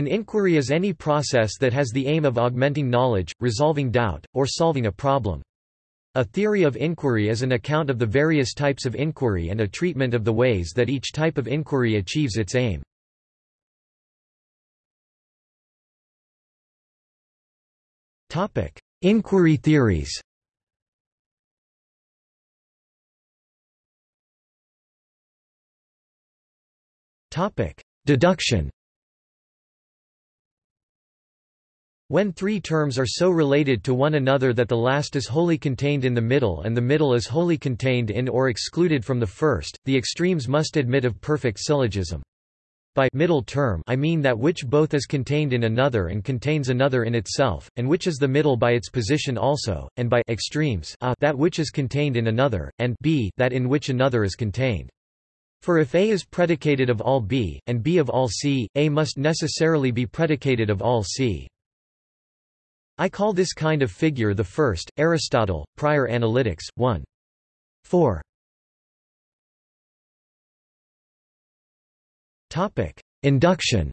An inquiry is any process that has the aim of augmenting knowledge, resolving doubt, or solving a problem. A theory of inquiry is an account of the various types of inquiry and a treatment of the ways that each type of inquiry achieves its aim. Inquiry theories Deduction When three terms are so related to one another that the last is wholly contained in the middle and the middle is wholly contained in or excluded from the first, the extremes must admit of perfect syllogism. By middle term I mean that which both is contained in another and contains another in itself, and which is the middle by its position also, and by extremes a that which is contained in another, and b that in which another is contained. For if A is predicated of all B, and B of all C, A must necessarily be predicated of all C. I call this kind of figure the first. Aristotle, Prior Analytics, 1. 4. Topic: Induction.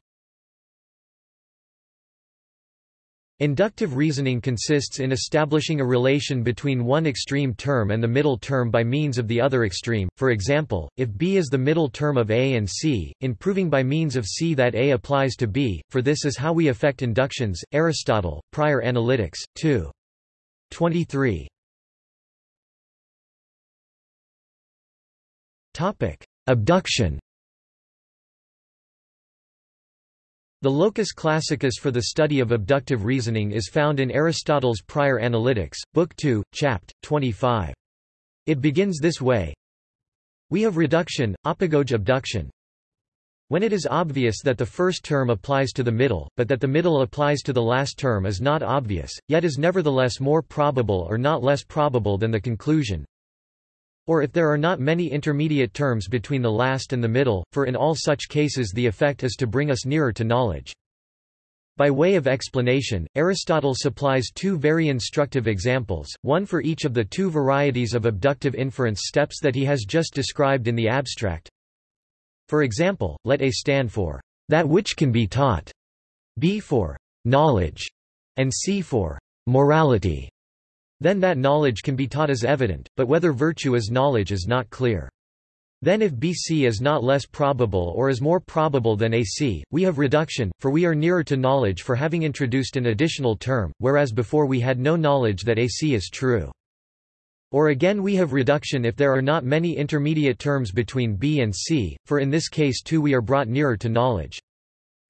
Inductive reasoning consists in establishing a relation between one extreme term and the middle term by means of the other extreme, for example, if B is the middle term of A and C, in proving by means of C that A applies to B, for this is how we effect inductions. Aristotle, Prior Analytics, 2. 23. Abduction The locus classicus for the study of abductive reasoning is found in Aristotle's Prior Analytics, Book 2, Chapt. 25. It begins this way We have reduction, apagoge abduction. When it is obvious that the first term applies to the middle, but that the middle applies to the last term is not obvious, yet is nevertheless more probable or not less probable than the conclusion, or if there are not many intermediate terms between the last and the middle, for in all such cases the effect is to bring us nearer to knowledge. By way of explanation, Aristotle supplies two very instructive examples, one for each of the two varieties of abductive inference steps that he has just described in the abstract. For example, let A stand for that which can be taught, B for knowledge, and C for morality. Then that knowledge can be taught as evident, but whether virtue is knowledge is not clear. Then if BC is not less probable or is more probable than AC, we have reduction, for we are nearer to knowledge for having introduced an additional term, whereas before we had no knowledge that AC is true. Or again we have reduction if there are not many intermediate terms between B and C, for in this case too we are brought nearer to knowledge.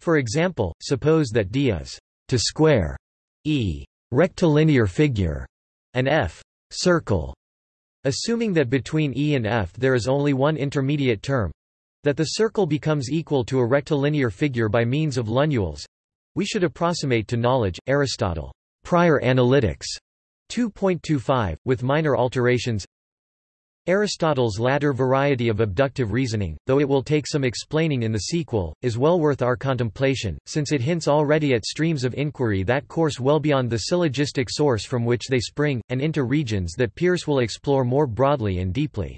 For example, suppose that D is to square E rectilinear figure an F circle, assuming that between E and F there is only one intermediate term, that the circle becomes equal to a rectilinear figure by means of lunules, we should approximate to knowledge. Aristotle, Prior Analytics, 2.25, with minor alterations. Aristotle's latter variety of abductive reasoning, though it will take some explaining in the sequel, is well worth our contemplation, since it hints already at streams of inquiry that course well beyond the syllogistic source from which they spring, and into regions that Peirce will explore more broadly and deeply.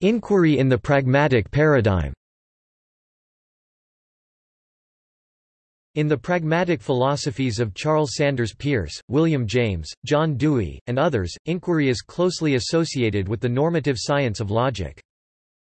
Inquiry in the pragmatic paradigm In the pragmatic philosophies of Charles Sanders Peirce, William James, John Dewey, and others, inquiry is closely associated with the normative science of logic.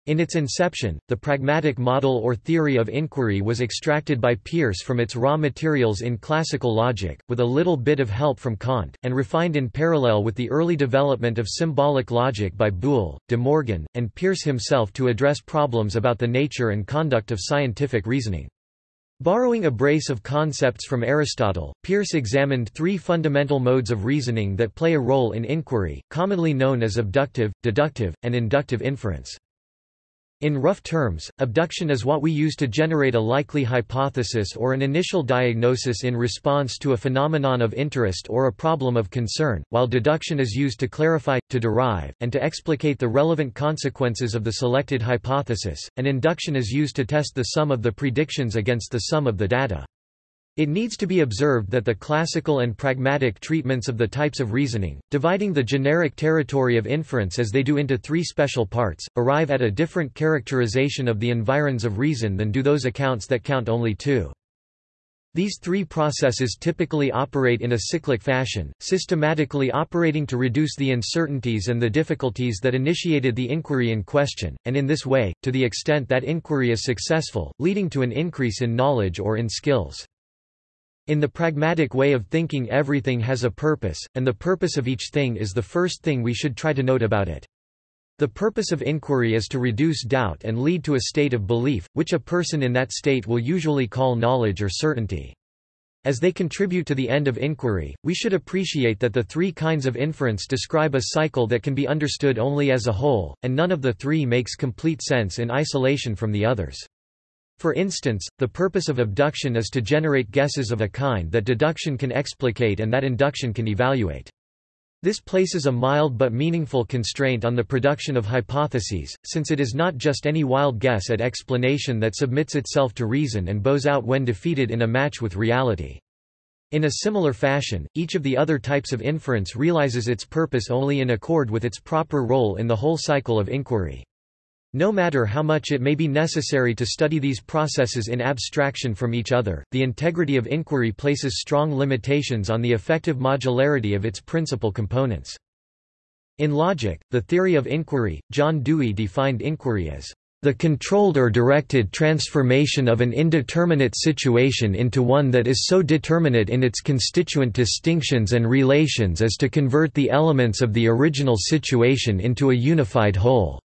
In its inception, the pragmatic model or theory of inquiry was extracted by Peirce from its raw materials in classical logic, with a little bit of help from Kant, and refined in parallel with the early development of symbolic logic by Boole, De Morgan, and Peirce himself to address problems about the nature and conduct of scientific reasoning. Borrowing a brace of concepts from Aristotle, Peirce examined three fundamental modes of reasoning that play a role in inquiry, commonly known as abductive, deductive, and inductive inference. In rough terms, abduction is what we use to generate a likely hypothesis or an initial diagnosis in response to a phenomenon of interest or a problem of concern, while deduction is used to clarify, to derive, and to explicate the relevant consequences of the selected hypothesis, and induction is used to test the sum of the predictions against the sum of the data. It needs to be observed that the classical and pragmatic treatments of the types of reasoning, dividing the generic territory of inference as they do into three special parts, arrive at a different characterization of the environs of reason than do those accounts that count only two. These three processes typically operate in a cyclic fashion, systematically operating to reduce the uncertainties and the difficulties that initiated the inquiry in question, and in this way, to the extent that inquiry is successful, leading to an increase in knowledge or in skills. In the pragmatic way of thinking everything has a purpose, and the purpose of each thing is the first thing we should try to note about it. The purpose of inquiry is to reduce doubt and lead to a state of belief, which a person in that state will usually call knowledge or certainty. As they contribute to the end of inquiry, we should appreciate that the three kinds of inference describe a cycle that can be understood only as a whole, and none of the three makes complete sense in isolation from the others. For instance, the purpose of abduction is to generate guesses of a kind that deduction can explicate and that induction can evaluate. This places a mild but meaningful constraint on the production of hypotheses, since it is not just any wild guess at explanation that submits itself to reason and bows out when defeated in a match with reality. In a similar fashion, each of the other types of inference realizes its purpose only in accord with its proper role in the whole cycle of inquiry. No matter how much it may be necessary to study these processes in abstraction from each other, the integrity of inquiry places strong limitations on the effective modularity of its principal components. In logic, the theory of inquiry, John Dewey defined inquiry as the controlled or directed transformation of an indeterminate situation into one that is so determinate in its constituent distinctions and relations as to convert the elements of the original situation into a unified whole.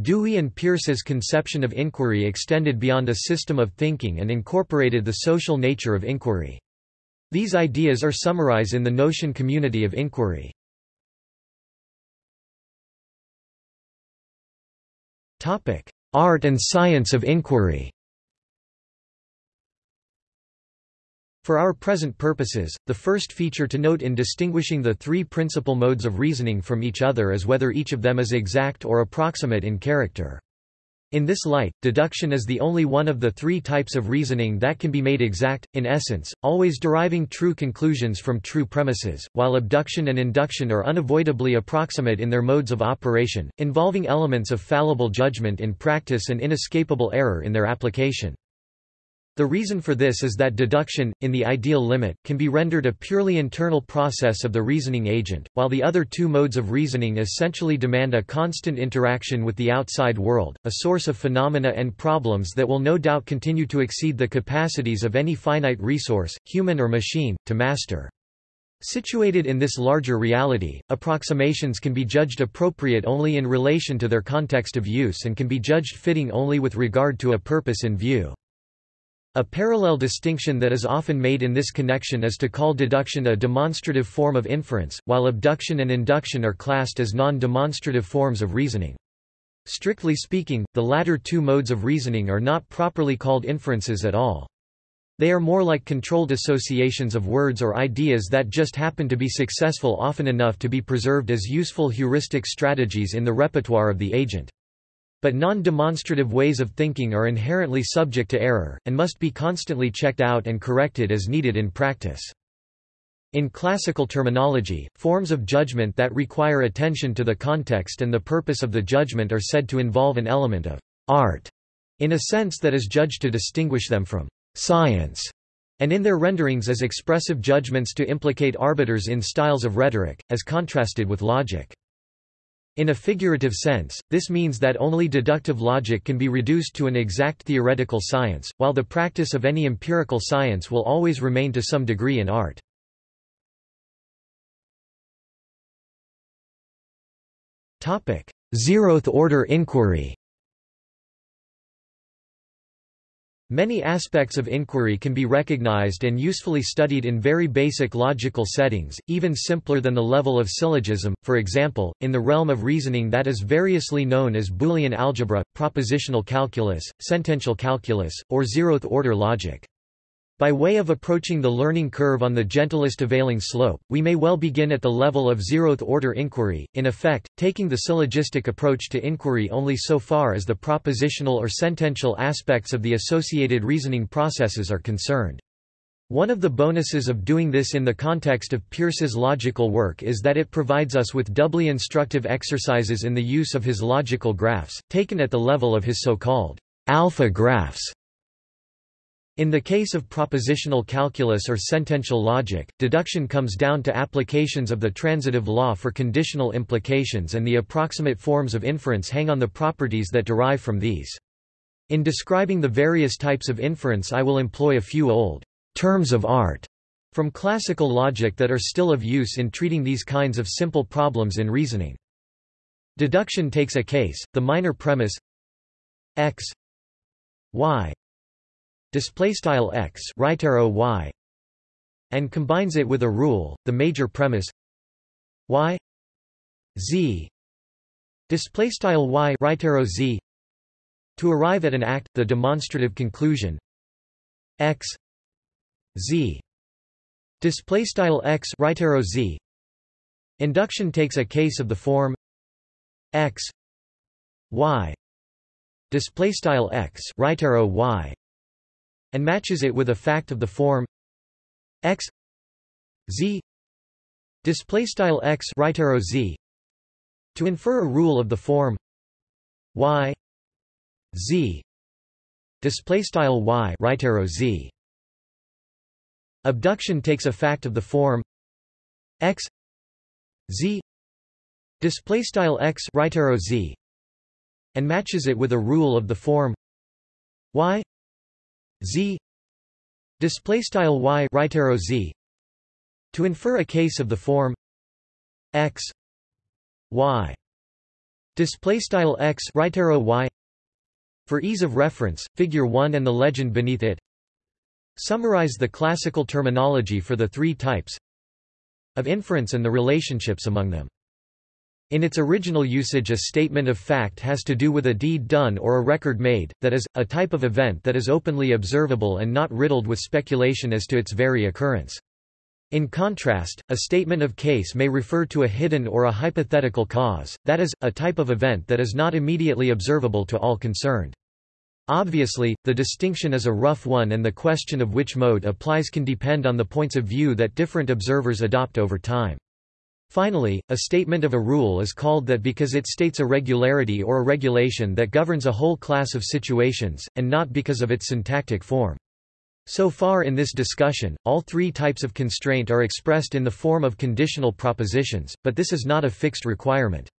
Dewey and Peirce's conception of inquiry extended beyond a system of thinking and incorporated the social nature of inquiry. These ideas are summarized in the notion community of inquiry. Art and science of inquiry For our present purposes, the first feature to note in distinguishing the three principal modes of reasoning from each other is whether each of them is exact or approximate in character. In this light, deduction is the only one of the three types of reasoning that can be made exact, in essence, always deriving true conclusions from true premises, while abduction and induction are unavoidably approximate in their modes of operation, involving elements of fallible judgment in practice and inescapable error in their application. The reason for this is that deduction, in the ideal limit, can be rendered a purely internal process of the reasoning agent, while the other two modes of reasoning essentially demand a constant interaction with the outside world, a source of phenomena and problems that will no doubt continue to exceed the capacities of any finite resource, human or machine, to master. Situated in this larger reality, approximations can be judged appropriate only in relation to their context of use and can be judged fitting only with regard to a purpose in view. A parallel distinction that is often made in this connection is to call deduction a demonstrative form of inference, while abduction and induction are classed as non-demonstrative forms of reasoning. Strictly speaking, the latter two modes of reasoning are not properly called inferences at all. They are more like controlled associations of words or ideas that just happen to be successful often enough to be preserved as useful heuristic strategies in the repertoire of the agent. But non-demonstrative ways of thinking are inherently subject to error, and must be constantly checked out and corrected as needed in practice. In classical terminology, forms of judgment that require attention to the context and the purpose of the judgment are said to involve an element of art, in a sense that is judged to distinguish them from science, and in their renderings as expressive judgments to implicate arbiters in styles of rhetoric, as contrasted with logic. In a figurative sense, this means that only deductive logic can be reduced to an exact theoretical science, while the practice of any empirical science will always remain to some degree an art. Zeroth order inquiry Many aspects of inquiry can be recognized and usefully studied in very basic logical settings, even simpler than the level of syllogism, for example, in the realm of reasoning that is variously known as Boolean algebra, propositional calculus, sentential calculus, or zeroth-order logic. By way of approaching the learning curve on the gentlest availing slope, we may well begin at the level of zeroth-order inquiry, in effect, taking the syllogistic approach to inquiry only so far as the propositional or sentential aspects of the associated reasoning processes are concerned. One of the bonuses of doing this in the context of Peirce's logical work is that it provides us with doubly instructive exercises in the use of his logical graphs, taken at the level of his so-called alpha graphs. In the case of propositional calculus or sentential logic, deduction comes down to applications of the transitive law for conditional implications and the approximate forms of inference hang on the properties that derive from these. In describing the various types of inference I will employ a few old terms of art from classical logic that are still of use in treating these kinds of simple problems in reasoning. Deduction takes a case, the minor premise x y display style x right arrow y and combines it with a rule the major premise y z display style y right arrow z to arrive at an act the demonstrative conclusion x z display style x right arrow z. Induction takes a case of the form x y display style x right arrow y and matches it with a fact of the form. X z display style x right arrow z to infer a rule of the form. Y z display style y right arrow z. Abduction takes a fact of the form. X z display style x right arrow z and matches it with a rule of the form. Y z. Display style y right arrow z. To infer a case of the form x y. Display style x right arrow y. For ease of reference figure 1 and the legend beneath it. Summarize the classical terminology for the three types of inference and the relationships among them. In its original usage a statement of fact has to do with a deed done or a record made, that is, a type of event that is openly observable and not riddled with speculation as to its very occurrence. In contrast, a statement of case may refer to a hidden or a hypothetical cause, that is, a type of event that is not immediately observable to all concerned. Obviously, the distinction is a rough one and the question of which mode applies can depend on the points of view that different observers adopt over time. Finally, a statement of a rule is called that because it states a regularity or a regulation that governs a whole class of situations, and not because of its syntactic form. So far in this discussion, all three types of constraint are expressed in the form of conditional propositions, but this is not a fixed requirement.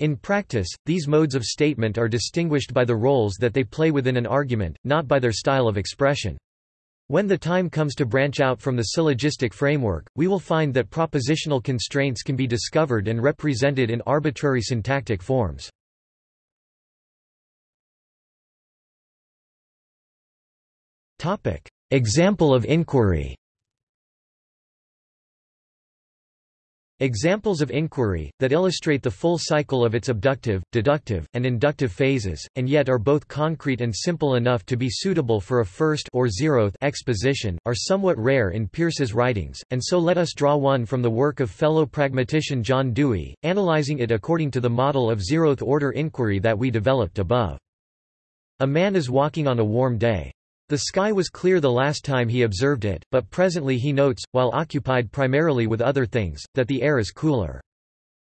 In practice, these modes of statement are distinguished by the roles that they play within an argument, not by their style of expression. When the time comes to branch out from the syllogistic framework, we will find that propositional constraints can be discovered and represented in arbitrary syntactic forms. Example of inquiry Examples of inquiry, that illustrate the full cycle of its abductive, deductive, and inductive phases, and yet are both concrete and simple enough to be suitable for a first or zeroth exposition, are somewhat rare in Peirce's writings, and so let us draw one from the work of fellow pragmatician John Dewey, analyzing it according to the model of zeroth-order inquiry that we developed above. A man is walking on a warm day. The sky was clear the last time he observed it, but presently he notes, while occupied primarily with other things, that the air is cooler.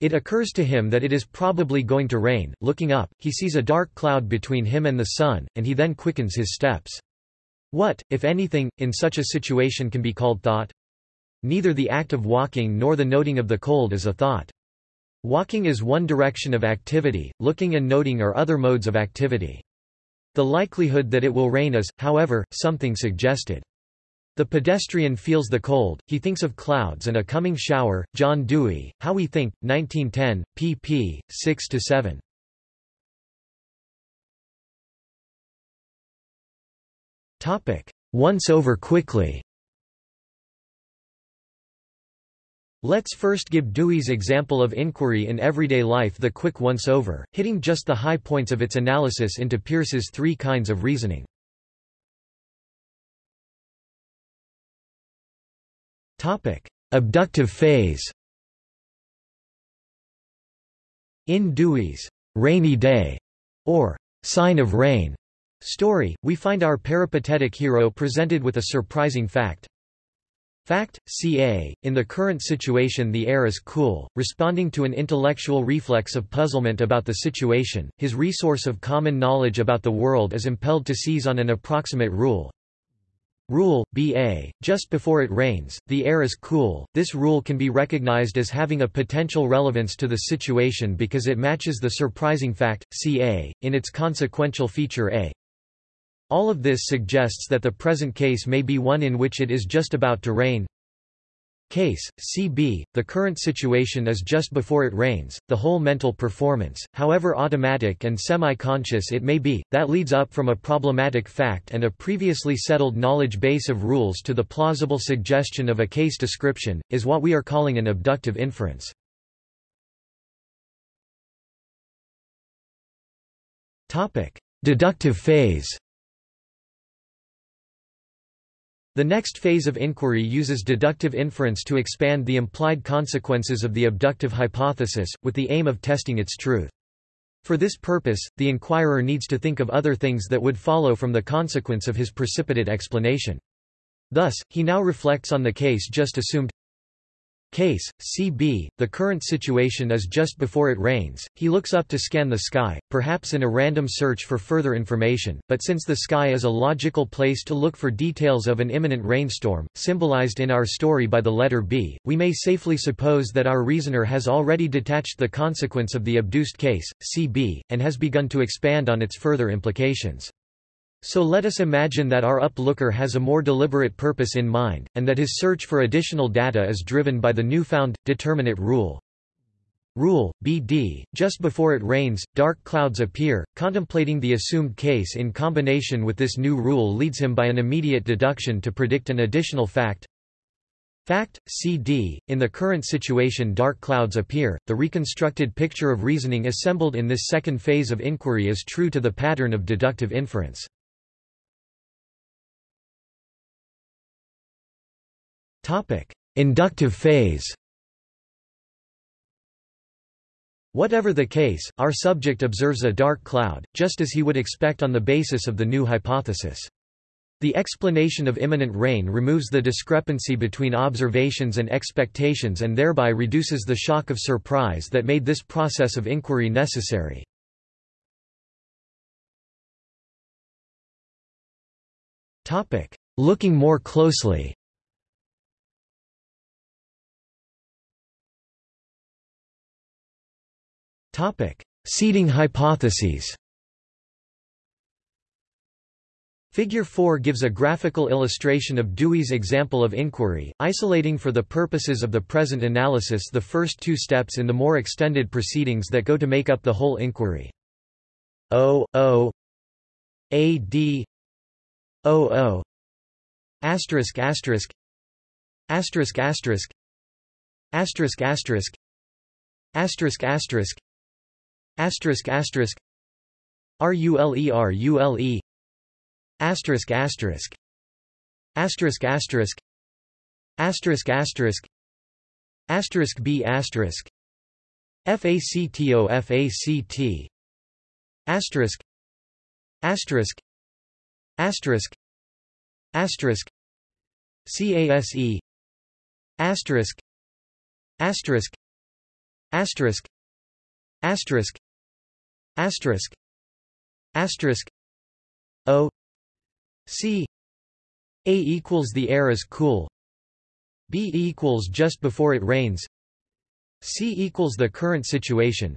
It occurs to him that it is probably going to rain. Looking up, he sees a dark cloud between him and the sun, and he then quickens his steps. What, if anything, in such a situation can be called thought? Neither the act of walking nor the noting of the cold is a thought. Walking is one direction of activity, looking and noting are other modes of activity. The likelihood that it will rain is, however, something suggested. The pedestrian feels the cold, he thinks of clouds and a coming shower. John Dewey, How We Think, 1910, pp. 6–7. Once over quickly Let's first give Dewey's example of inquiry in everyday life the quick once-over, hitting just the high points of its analysis into Peirce's three kinds of reasoning. Abductive phase In Dewey's rainy day, or sign of rain story, we find our peripatetic hero presented with a surprising fact. Fact, ca. In the current situation the air is cool, responding to an intellectual reflex of puzzlement about the situation, his resource of common knowledge about the world is impelled to seize on an approximate rule. Rule, ba. Just before it rains, the air is cool. This rule can be recognized as having a potential relevance to the situation because it matches the surprising fact, ca, in its consequential feature a. All of this suggests that the present case may be one in which it is just about to rain. Case, CB, the current situation is just before it rains, the whole mental performance, however automatic and semi-conscious it may be, that leads up from a problematic fact and a previously settled knowledge base of rules to the plausible suggestion of a case description, is what we are calling an abductive inference. Deductive phase The next phase of inquiry uses deductive inference to expand the implied consequences of the abductive hypothesis, with the aim of testing its truth. For this purpose, the inquirer needs to think of other things that would follow from the consequence of his precipitate explanation. Thus, he now reflects on the case just assumed Case, CB, the current situation is just before it rains, he looks up to scan the sky, perhaps in a random search for further information, but since the sky is a logical place to look for details of an imminent rainstorm, symbolized in our story by the letter B, we may safely suppose that our reasoner has already detached the consequence of the abduced case, CB, and has begun to expand on its further implications. So let us imagine that our uplooker has a more deliberate purpose in mind, and that his search for additional data is driven by the newfound, determinate rule. Rule, BD, just before it rains, dark clouds appear. Contemplating the assumed case in combination with this new rule leads him by an immediate deduction to predict an additional fact. Fact, CD, in the current situation dark clouds appear. The reconstructed picture of reasoning assembled in this second phase of inquiry is true to the pattern of deductive inference. Topic: Inductive phase. Whatever the case, our subject observes a dark cloud, just as he would expect on the basis of the new hypothesis. The explanation of imminent rain removes the discrepancy between observations and expectations and thereby reduces the shock of surprise that made this process of inquiry necessary. Looking more closely Topic: Seeding hypotheses. Figure 4 gives a graphical illustration of Dewey's example of inquiry, isolating for the purposes of the present analysis the first two steps in the more extended proceedings that go to make up the whole inquiry. O O A D O O asterisk asterisk asterisk asterisk asterisk asterisk asterisk asterisk asterisk asterisk. Asterisk asterisk. Asterisk asterisk. Asterisk asterisk. Asterisk B asterisk. FACTO FACT asterisk. Asterisk. Asterisk. Asterisk. CASE asterisk. Asterisk. Asterisk. Asterisk asterisk. Asterisk. O. C. A equals the air is cool. B equals just before it rains. C equals the current situation.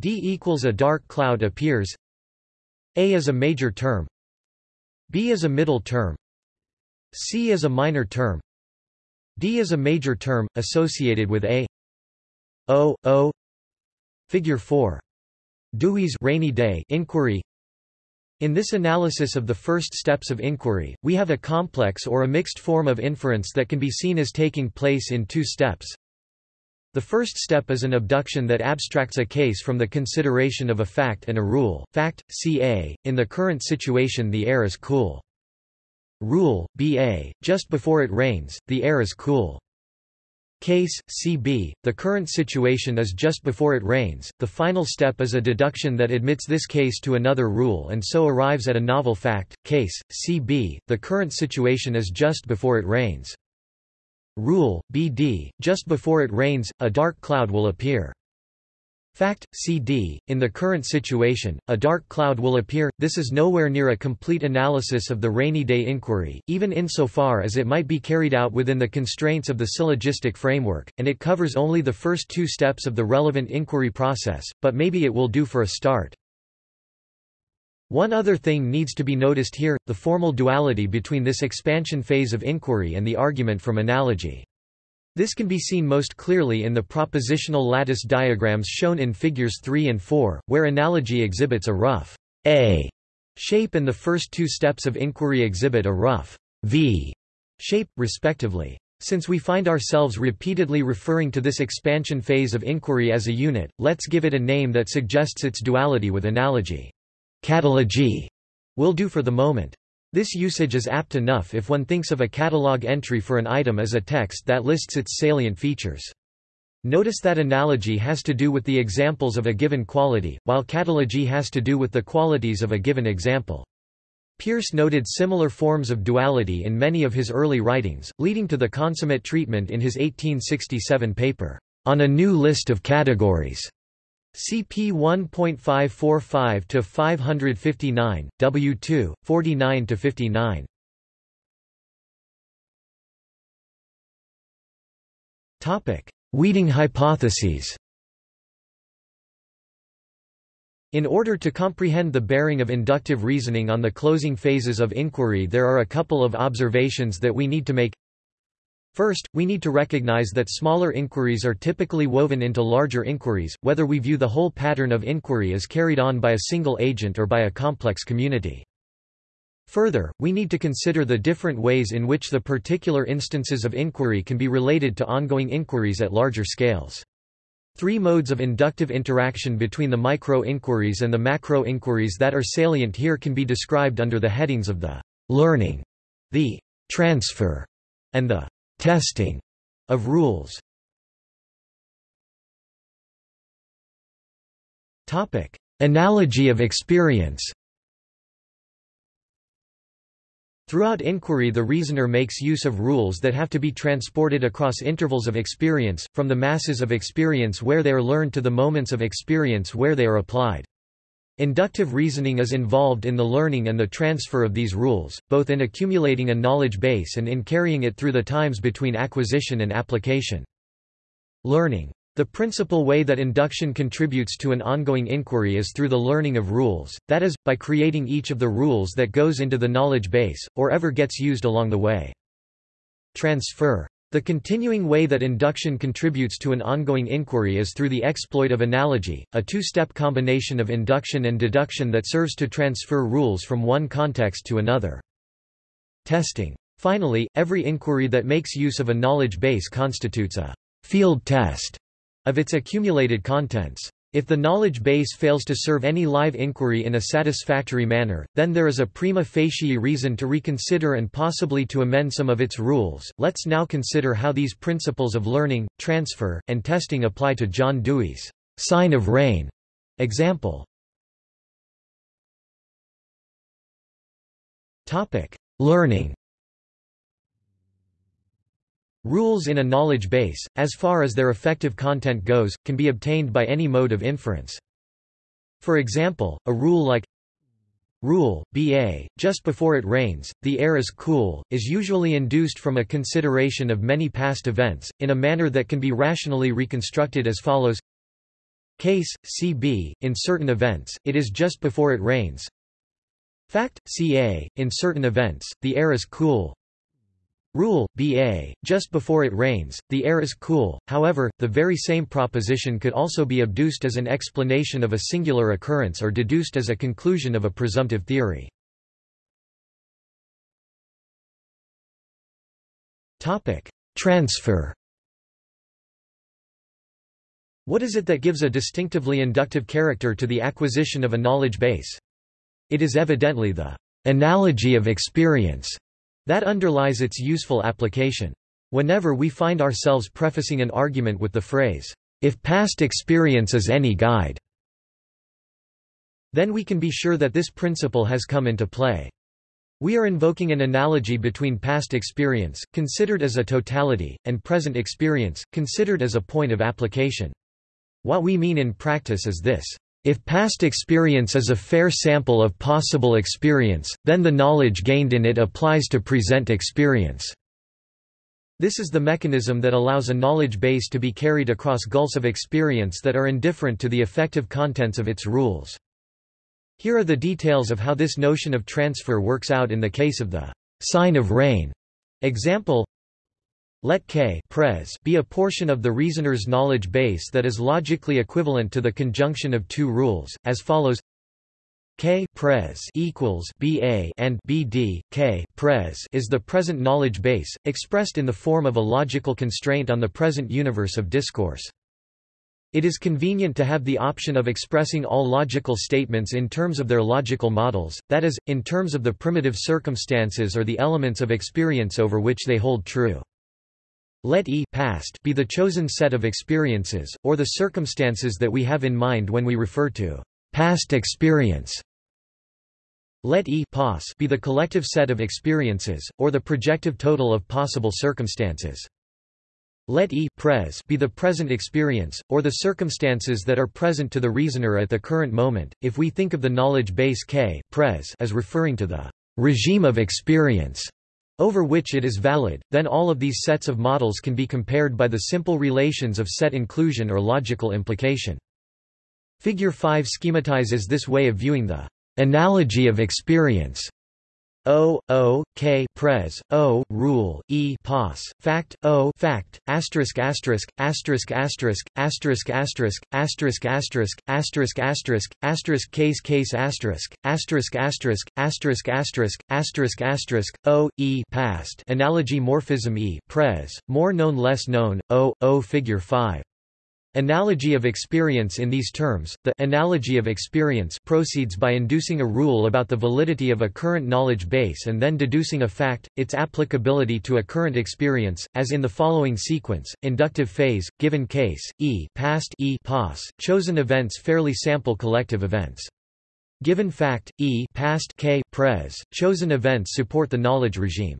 D equals a dark cloud appears. A is a major term. B is a middle term. C is a minor term. D is a major term associated with a. O o. Figure 4 Dewey's rainy day inquiry in this analysis of the first steps of inquiry, we have a complex or a mixed form of inference that can be seen as taking place in two steps. The first step is an abduction that abstracts a case from the consideration of a fact and a rule. Fact, ca. In the current situation the air is cool. Rule, ba. Just before it rains, the air is cool. Case, CB, the current situation is just before it rains, the final step is a deduction that admits this case to another rule and so arrives at a novel fact. Case, CB, the current situation is just before it rains. Rule, BD, just before it rains, a dark cloud will appear. Fact, CD, in the current situation, a dark cloud will appear. This is nowhere near a complete analysis of the rainy day inquiry, even insofar as it might be carried out within the constraints of the syllogistic framework, and it covers only the first two steps of the relevant inquiry process, but maybe it will do for a start. One other thing needs to be noticed here, the formal duality between this expansion phase of inquiry and the argument from analogy. This can be seen most clearly in the propositional lattice diagrams shown in figures 3 and 4, where analogy exhibits a rough A shape and the first two steps of inquiry exhibit a rough V shape, respectively. Since we find ourselves repeatedly referring to this expansion phase of inquiry as a unit, let's give it a name that suggests its duality with analogy. Catalogy will do for the moment. This usage is apt enough if one thinks of a catalog entry for an item as a text that lists its salient features. Notice that analogy has to do with the examples of a given quality, while catalogy has to do with the qualities of a given example. Peirce noted similar forms of duality in many of his early writings, leading to the consummate treatment in his 1867 paper, On a New List of Categories. CP 1.545 to 559, W2, 49 to 59. Topic: Weeding hypotheses. In order to comprehend the bearing of inductive reasoning on the closing phases of inquiry there are a couple of observations that we need to make First, we need to recognize that smaller inquiries are typically woven into larger inquiries, whether we view the whole pattern of inquiry as carried on by a single agent or by a complex community. Further, we need to consider the different ways in which the particular instances of inquiry can be related to ongoing inquiries at larger scales. Three modes of inductive interaction between the micro-inquiries and the macro-inquiries that are salient here can be described under the headings of the learning, the transfer, and the testing of rules. Topic: Analogy of experience. Throughout inquiry the reasoner makes use of rules that have to be transported across intervals of experience, from the masses of experience where they are learned to the moments of experience where they are applied. Inductive reasoning is involved in the learning and the transfer of these rules, both in accumulating a knowledge base and in carrying it through the times between acquisition and application. Learning. The principal way that induction contributes to an ongoing inquiry is through the learning of rules, that is, by creating each of the rules that goes into the knowledge base, or ever gets used along the way. Transfer. The continuing way that induction contributes to an ongoing inquiry is through the exploit of analogy, a two-step combination of induction and deduction that serves to transfer rules from one context to another. Testing. Finally, every inquiry that makes use of a knowledge base constitutes a field test of its accumulated contents. If the knowledge base fails to serve any live inquiry in a satisfactory manner, then there is a prima facie reason to reconsider and possibly to amend some of its rules. Let's now consider how these principles of learning, transfer, and testing apply to John Dewey's sign of rain example. Topic: Learning Rules in a knowledge base, as far as their effective content goes, can be obtained by any mode of inference. For example, a rule like Rule, BA, just before it rains, the air is cool, is usually induced from a consideration of many past events, in a manner that can be rationally reconstructed as follows Case, CB, in certain events, it is just before it rains. Fact, CA, in certain events, the air is cool, Rule, Ba, just before it rains, the air is cool, however, the very same proposition could also be abduced as an explanation of a singular occurrence or deduced as a conclusion of a presumptive theory. Transfer. What is it that gives a distinctively inductive character to the acquisition of a knowledge base? It is evidently the analogy of experience that underlies its useful application. Whenever we find ourselves prefacing an argument with the phrase, if past experience is any guide, then we can be sure that this principle has come into play. We are invoking an analogy between past experience, considered as a totality, and present experience, considered as a point of application. What we mean in practice is this. If past experience is a fair sample of possible experience, then the knowledge gained in it applies to present experience. This is the mechanism that allows a knowledge base to be carried across gulfs of experience that are indifferent to the effective contents of its rules. Here are the details of how this notion of transfer works out in the case of the sign of rain. Example let K pres be a portion of the reasoner's knowledge base that is logically equivalent to the conjunction of two rules, as follows K pres equals BA and BD K pres is the present knowledge base, expressed in the form of a logical constraint on the present universe of discourse. It is convenient to have the option of expressing all logical statements in terms of their logical models, that is, in terms of the primitive circumstances or the elements of experience over which they hold true. Let E past be the chosen set of experiences, or the circumstances that we have in mind when we refer to past experience. Let E pos be the collective set of experiences, or the projective total of possible circumstances. Let E pres be the present experience, or the circumstances that are present to the reasoner at the current moment. If we think of the knowledge base K pres as referring to the regime of experience over which it is valid, then all of these sets of models can be compared by the simple relations of set inclusion or logical implication. Figure 5 schematizes this way of viewing the analogy of experience O, O, K pres, O, rule, E pos, fact, O fact, asterisk asterisk, asterisk asterisk, asterisk asterisk, asterisk asterisk, asterisk asterisk, asterisk case case asterisk, asterisk asterisk, asterisk asterisk, asterisk asterisk, O, E past analogy morphism E pres, more known less known, O, O figure 5. Analogy of experience In these terms, the analogy of experience proceeds by inducing a rule about the validity of a current knowledge base and then deducing a fact, its applicability to a current experience, as in the following sequence, inductive phase, given case, E past e pos, chosen events fairly sample collective events. Given fact, E past k pres, chosen events support the knowledge regime.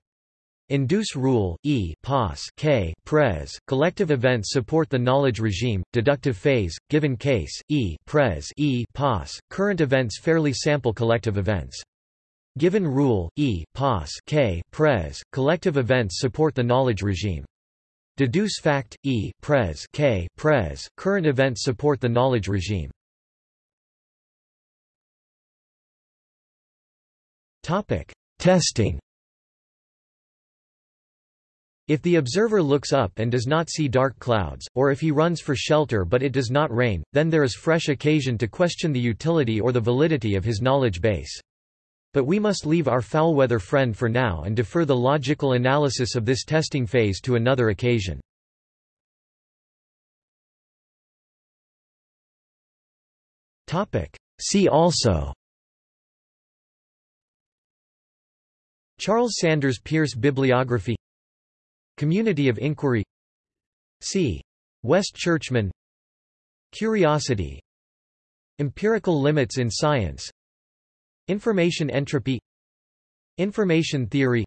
Induce rule, E pos K pres, collective events support the knowledge regime, deductive phase, given case, E pres E pos, current events fairly sample collective events. Given rule, E pos K pres, collective events support the knowledge regime. Deduce fact, E pres K pres, current events support the knowledge regime. Topic. Testing if the observer looks up and does not see dark clouds, or if he runs for shelter but it does not rain, then there is fresh occasion to question the utility or the validity of his knowledge base. But we must leave our foul-weather friend for now and defer the logical analysis of this testing phase to another occasion. See also Charles Sanders Peirce Bibliography Community of Inquiry. C. West Churchman. Curiosity. Empirical limits in science. Information entropy. Information theory.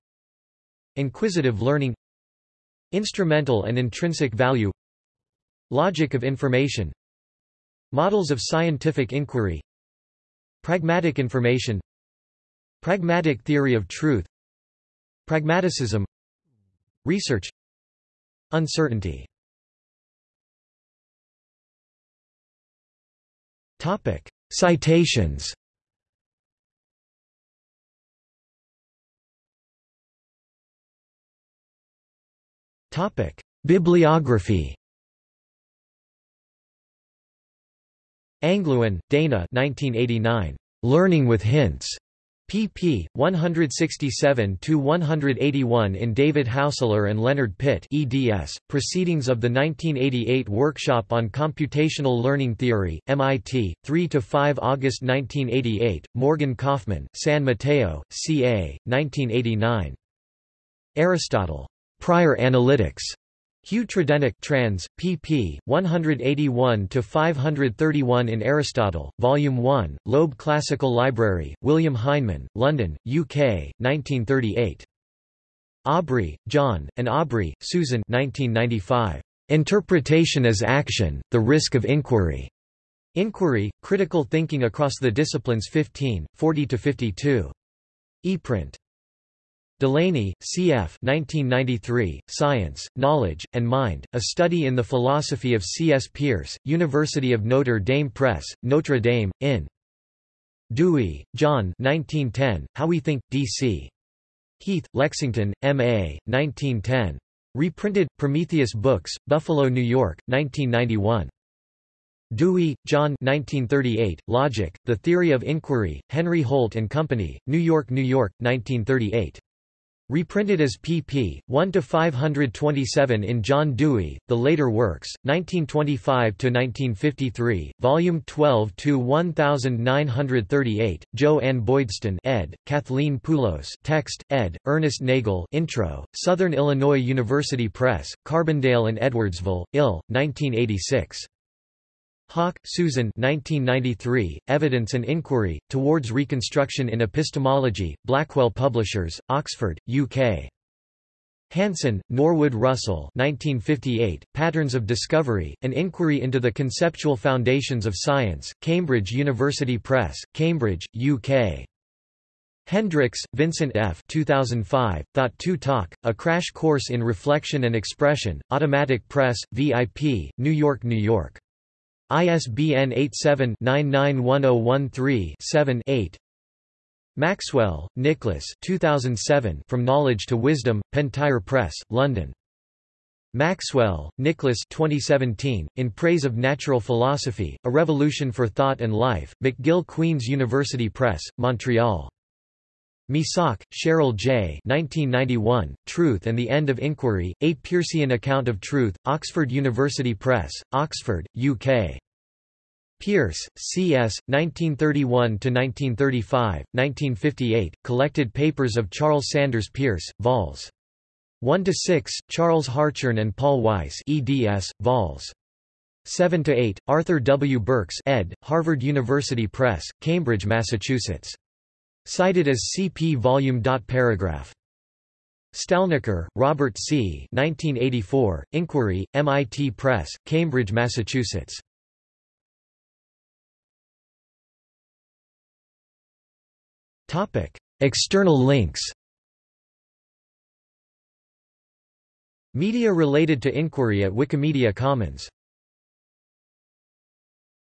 Inquisitive learning. Instrumental and intrinsic value. Logic of information. Models of scientific inquiry. Pragmatic information. Pragmatic theory of truth. Pragmaticism Research Uncertainty Topic. Citations Topic. Bibliography Angluin, Dana 1989. Learning with Hints pp. 167–181 in David Haussler and Leonard Pitt eds, Proceedings of the 1988 Workshop on Computational Learning Theory, MIT, 3–5 August 1988, Morgan Kaufmann, San Mateo, CA, 1989. Aristotle. Prior Analytics. Hugh Tredennick trans, pp. 181–531 in Aristotle, Volume 1, Loeb Classical Library, William Heinemann, London, UK, 1938. Awbrey, Jon, and Awbrey, Susan 1995. Interpretation as Action, The Risk of Inquiry. Inquiry, Critical Thinking Across the Disciplines 15, 40–52. ePrint. Delaney, C.F. 1993, Science, Knowledge, and Mind, A Study in the Philosophy of C.S. Peirce, University of Notre Dame Press, Notre Dame, in. Dewey, John 1910, How We Think, D.C. Heath, Lexington, M.A., 1910. Reprinted, Prometheus Books, Buffalo, New York, 1991. Dewey, John 1938, Logic, The Theory of Inquiry, Henry Holt and Company, New York, New York, 1938. Reprinted as pp. 1–527 in John Dewey, The Later Works, 1925–1953, Volume 12–1938, Jo Ann Boydston ed., Kathleen Poulos text, ed., Ernest Nagel intro, Southern Illinois University Press, Carbondale and Edwardsville, Ill., 1986. Haack, Susan 1993, Evidence and Inquiry, Towards Reconstruction in Epistemology, Blackwell Publishers, Oxford, UK. Hanson, Norwood Russell 1958, Patterns of Discovery, An Inquiry into the Conceptual Foundations of Science, Cambridge University Press, Cambridge, UK. Hendricks, Vincent F. 2005, Thought 2 Talk, A Crash Course in Reflection and Expression, Automatic Press, VIP, New York, New York. ISBN 87-991013-7-8 Maxwell, Nicholas 2007 From Knowledge to Wisdom, Pentire Press, London. Maxwell, Nicholas 2017, In Praise of Natural Philosophy, A Revolution for Thought and Life, McGill Queen's University Press, Montreal. Misak, Cheryl J. 1991, Truth and the End of Inquiry, A Peircean Account of Truth, Oxford University Press, Oxford, UK. Peirce, C.S., 1931–1935, 1958, Collected Papers of Charles Sanders Peirce, vols. 1–6, Charles Hartshorne and Paul Weiss eds, vols. 7–8, Arthur W. Burks ed., Harvard University Press, Cambridge, Massachusetts. Cited as CP volume. Paragraph. Stalnaker, Robert C. 1984, Inquiry, MIT Press, Cambridge, Massachusetts. External links Media related to inquiry at Wikimedia Commons